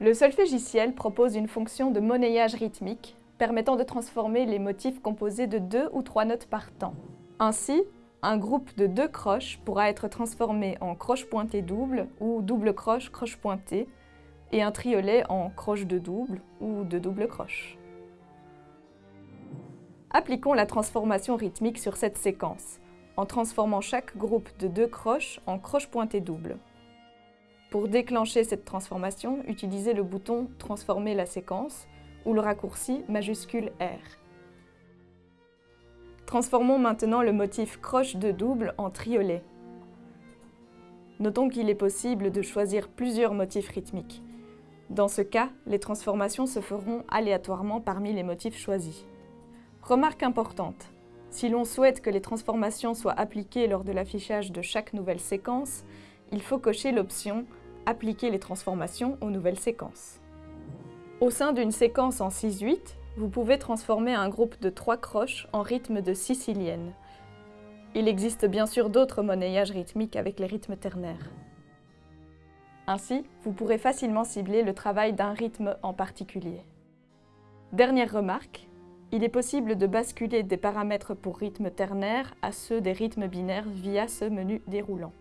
Le solfégiciel propose une fonction de monnayage rythmique permettant de transformer les motifs composés de deux ou trois notes par temps. Ainsi, un groupe de deux croches pourra être transformé en croche pointée double ou double croche croche pointée et un triolet en croche de double ou de double croche. Appliquons la transformation rythmique sur cette séquence, en transformant chaque groupe de deux croches en croche pointée double. Pour déclencher cette transformation, utilisez le bouton « Transformer la séquence » ou le raccourci majuscule R. Transformons maintenant le motif croche de double en triolet. Notons qu'il est possible de choisir plusieurs motifs rythmiques. Dans ce cas, les transformations se feront aléatoirement parmi les motifs choisis. Remarque importante, si l'on souhaite que les transformations soient appliquées lors de l'affichage de chaque nouvelle séquence, il faut cocher l'option « Appliquer les transformations aux nouvelles séquences ». Au sein d'une séquence en 6-8, vous pouvez transformer un groupe de trois croches en rythme de sicilienne. Il existe bien sûr d'autres monnayages rythmiques avec les rythmes ternaires. Ainsi, vous pourrez facilement cibler le travail d'un rythme en particulier. Dernière remarque, il est possible de basculer des paramètres pour rythme ternaire à ceux des rythmes binaires via ce menu déroulant.